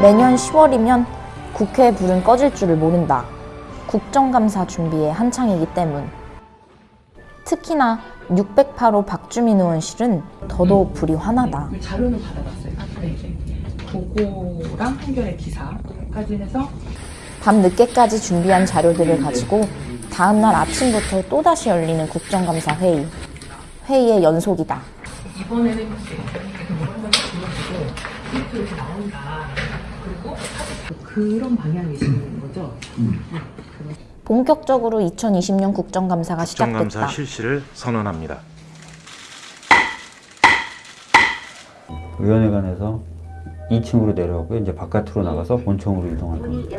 매년 10월이면 국회 불은 꺼질 줄을 모른다. 국정감사 준비에 한창이기 때문. 특히나 608호 박주민 의원실은 더더욱 불이 환하다. 그 자료는 받아봤어요. 네. 보고랑 한겨레 기사까지 해서 밤 늦게까지 준비한 자료들을 가지고 다음날 아침부터 또다시 열리는 국정감사 회의. 회의의 연속이다. 이번에는 이렇게 나온다. 그런 방향이신 거죠? 본격적으로 2020년 국정감사가 국정감사 시작됐다. 실시를 선언합니다. 위원회관에서 2층으로 내려오고 이제 바깥으로 나가서 본청으로 이동할 겁니다.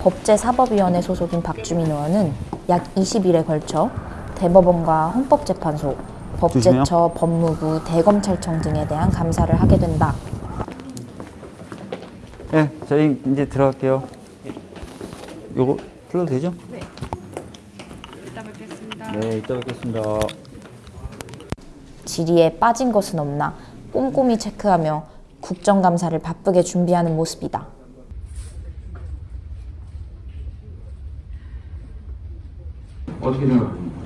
법제사법위원회 소속인 박주민 의원은 약 20일에 걸쳐 대법원과 헌법재판소, 법제처, 법무부, 대검찰청 등에 대한 감사를 하게 된다. 네, 저희 이제 들어갈게요. 요거 풀러도 되죠? 네. 이따 뵙겠습니다. 네, 이따 뵙겠습니다. 질의에 빠진 것은 없나 꼼꼼히 체크하며 국정감사를 바쁘게 준비하는 모습이다. 어떻게 생각합니까?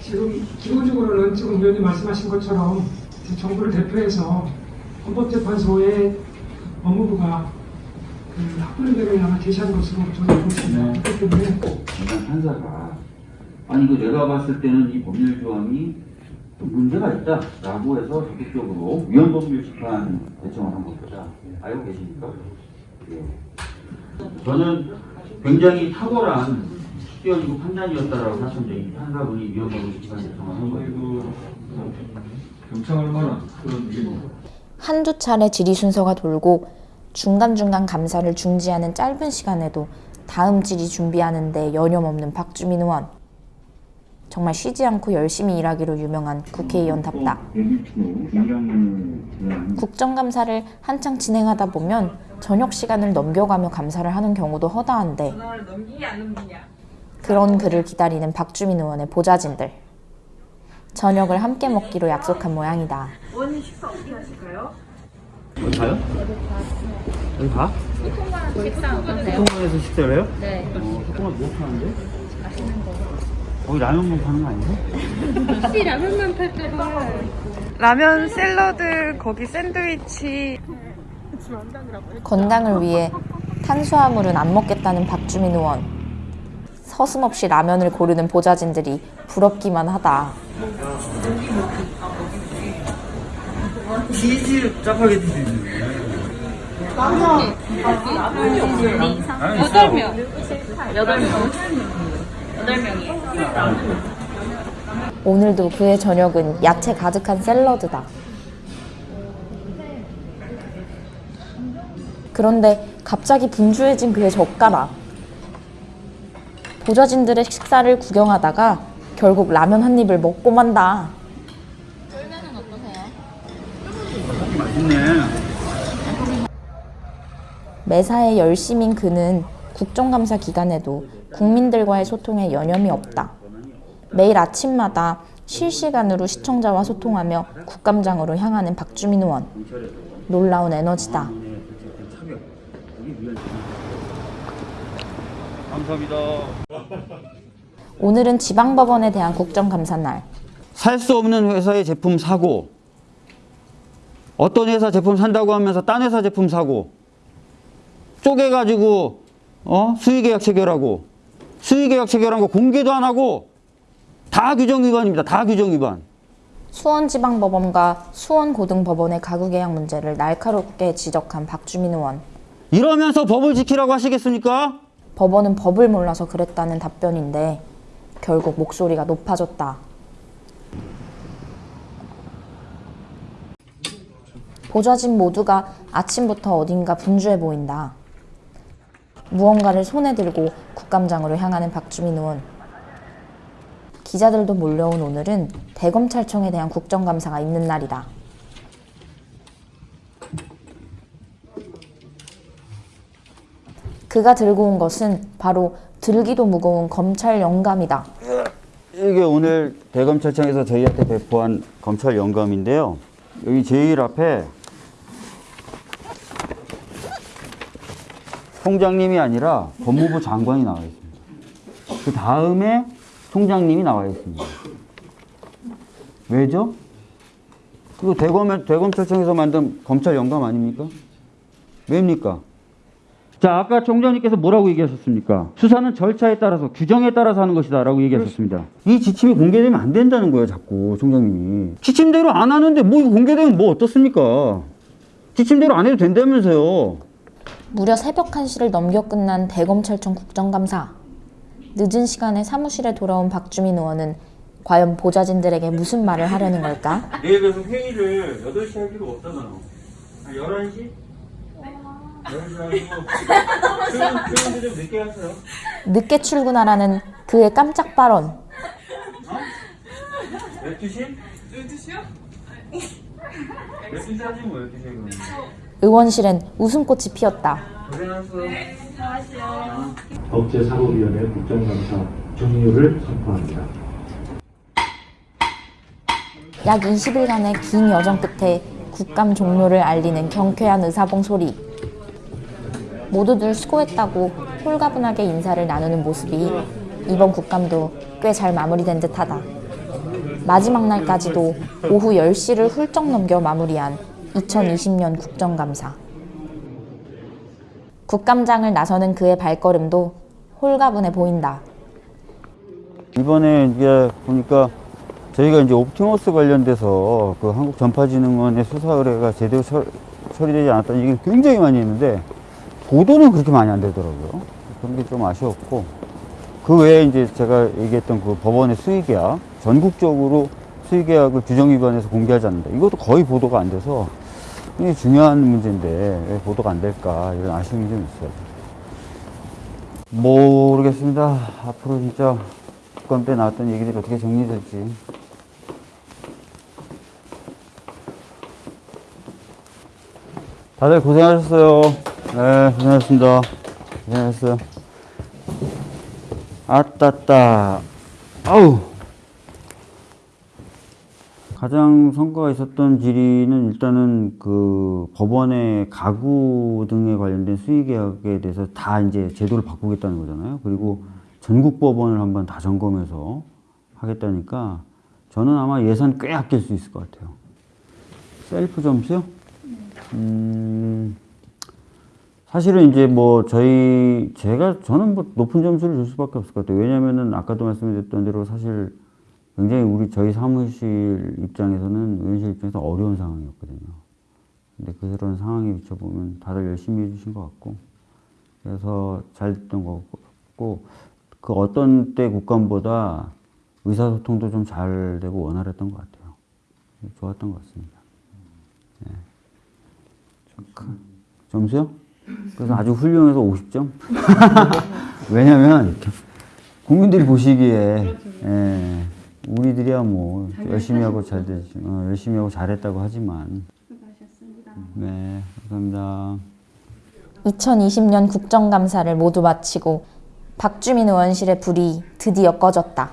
지금 기본적으로는 지금 의원님 말씀하신 것처럼 정부를 대표해서 헌법재판소의 법무부가 그 학부모들을 아마 제시한 것으로 저는 보고 있습니다. 그렇기 때문에 판사가 아니 그 내가 봤을 때는 이 법률 조항이 좀 문제가 있다라고 해서 적극적으로 위헌법률 심판 대청을 한 것보다 알고 계십니까? 예. 저는 굉장히 탁월한 시기어지고 판단이었다라고. 이 판사분이 위헌법률 심판 대청을 한 거예요. 경청할 만한 그런 일입니다. 한두 차례 질의 순서가 돌고 중간중간 감사를 중지하는 짧은 시간에도 다음 질의 준비하는데 여념없는 박주민 의원. 정말 쉬지 않고 열심히 일하기로 유명한 국회의원답다. 국정감사를 한창 진행하다 보면 저녁 시간을 넘겨가며 감사를 하는 경우도 허다한데 그런 그를 기다리는 박주민 의원의 보좌진들. 저녁을 함께 먹기로 약속한 모양이다. 어디 가요? 여기 가? 소통관에서 식사를 해요? 네. 어, 소통관 뭐 파는데? 맛있는 거. 거기 라면만 파는 거 아니야? 라면 샐러드 거기 샌드위치 건강을 위해 탄수화물은 안 먹겠다는 박주민 의원. 서슴없이 라면을 고르는 보좌진들이 부럽기만 하다. 치즈 짜파게티 있네. 여덟 명 오늘도 그의 저녁은 야채 가득한 샐러드다. 그런데 갑자기 분주해진 그의 젓가락. 보좌진들의 식사를 구경하다가 결국 라면 한 입을 먹고 만다. 맛있네. 매사에 열심인 그는 국정감사 기간에도 국민들과의 소통에 여념이 없다. 매일 아침마다 실시간으로 시청자와 소통하며 국감장으로 향하는 박주민 의원. 놀라운 에너지다. 감사합니다. 오늘은 지방법원에 대한 국정감사 날. 살 수 없는 회사의 제품 사고 어떤 회사 제품 산다고 하면서 딴 회사 제품 사고 쪼개가지고 어? 수의계약 체결하고 수의계약 체결한 거 공개도 안 하고 다 규정 위반입니다. 다 규정 위반. 수원지방법원과 수원고등법원의 가구계약 문제를 날카롭게 지적한 박주민 의원. 이러면서 법을 지키라고 하시겠습니까? 법원은 법을 몰라서 그랬다는 답변인데 결국 목소리가 높아졌다. 보좌진 모두가 아침부터 어딘가 분주해 보인다. 무언가를 손에 들고 국감장으로 향하는 박주민 의원. 기자들도 몰려온 오늘은 대검찰청에 대한 국정감사가 있는 날이다. 그가 들고 온 것은 바로 들기도 무거운 검찰 영감이다. 이게 오늘 대검찰청에서 저희한테 배포한 검찰 영감인데요. 여기 제일 앞에 총장님이 아니라 법무부 장관이 나와 있습니다. 그 다음에 총장님이 나와 있습니다. 왜죠? 그거 대검, 대검찰청에서 만든 검찰 영감 아닙니까? 왜입니까? 자, 아까 총장님께서 뭐라고 얘기하셨습니까? 수사는 절차에 따라서, 규정에 따라서 하는 것이다 라고 얘기하셨습니다. 이 지침이 공개되면 안 된다는 거예요, 자꾸, 총장님이. 지침대로 안 하는데 뭐 이거 공개되면 뭐 어떻습니까? 지침대로 안 해도 된다면서요. 무려 새벽 1시를 넘겨 끝난 대검찰청 국정감사. 늦은 시간에 사무실에 돌아온 박주민 의원은 과연 보좌진들에게 무슨 말을 하려는 걸까? 내일 그래서 회의를 8시 할 필요가 없잖아. 11시? 11시 하고, 수요일도 좀 늦게 하세요. 늦게 출근하라는 그의 깜짝 발언. 12시? 12시요? 12시 하지 뭐, 12시에 그러면. 의원실엔 웃음꽃이 피었다. 고생하셨어. 법제사법위원회 국정감사 종료를 선포합니다. 약 20일간의 긴 여정 끝에 국감 종료를 알리는 경쾌한 의사봉 소리. 모두들 수고했다고 홀가분하게 인사를 나누는 모습이 이번 국감도 꽤 잘 마무리된 듯하다. 마지막 날까지도 오후 10시를 훌쩍 넘겨 마무리한 2020년 국정감사. 국감장을 나서는 그의 발걸음도 홀가분해 보인다. 이번에 이제 보니까 저희가 이제 옵티머스 관련돼서 그 한국전파진흥원의 수사 의뢰가 제대로 처, 처리되지 않았다는 얘기를 굉장히 많이 했는데 보도는 그렇게 많이 안 되더라고요. 그런 게 좀 아쉬웠고 그 외에 이제 제가 얘기했던 그 법원의 수의계약 전국적으로 수의계약을 규정 위반해서 공개하지 않는다. 이것도 거의 보도가 안 돼서 굉장히 중요한 문제인데 왜 보도가 안 될까 이런 아쉬움이 좀 있어요. 모르겠습니다. 앞으로 진짜 국감 때 나왔던 얘기들이 어떻게 정리될지. 다들 고생하셨어요. 네, 고생하셨습니다. 고생하셨어요. 아따따. 아우. 가장 성과가 있었던 질의는 일단은 그 법원의 가구 등에 관련된 수의 계약에 대해서 다 이제 제도를 바꾸겠다는 거잖아요. 그리고 전국 법원을 한번 다 점검해서 하겠다니까 저는 아마 예산 꽤 아낄 수 있을 것 같아요. 셀프 점수요? 음, 사실은 이제 뭐 저희 제가 저는 뭐 높은 점수를 줄 수밖에 없을 것 같아요. 왜냐면은 아까도 말씀드렸던 대로 사실 굉장히 우리 저희 사무실 입장에서는 의원실 입장에서 어려운 상황이었거든요. 근데 그런 상황에 비춰보면 다들 열심히 해주신 것 같고 그래서 잘 됐던 것 같고 그 어떤 때 국감보다 의사소통도 좀 잘 되고 원활했던 것 같아요. 좋았던 것 같습니다. 네. 큰- 점수요? 그래서 아주 훌륭해서 50점? 왜냐면 국민들이 보시기에 예, 우리들이야 뭐 열심히 하고 잘 되지 어, 열심히 하고 잘했다고 하지만 네 감사합니다. 2020년 국정감사를 모두 마치고 박주민 의원실의 불이 드디어 꺼졌다.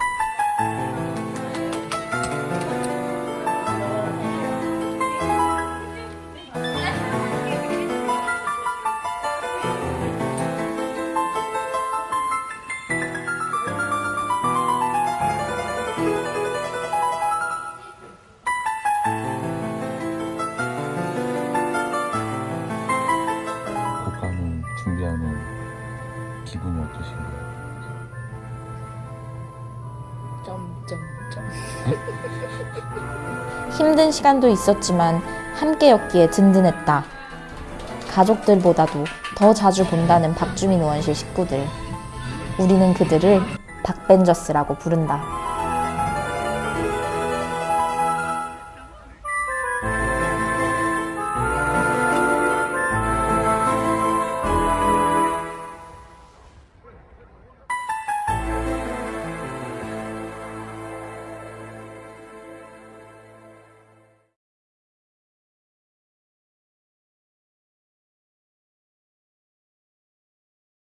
힘든 시간도 있었지만 함께였기에 든든했다. 가족들보다도 더 자주 본다는 박주민 의원실 식구들. 우리는 그들을 박벤저스라고 부른다.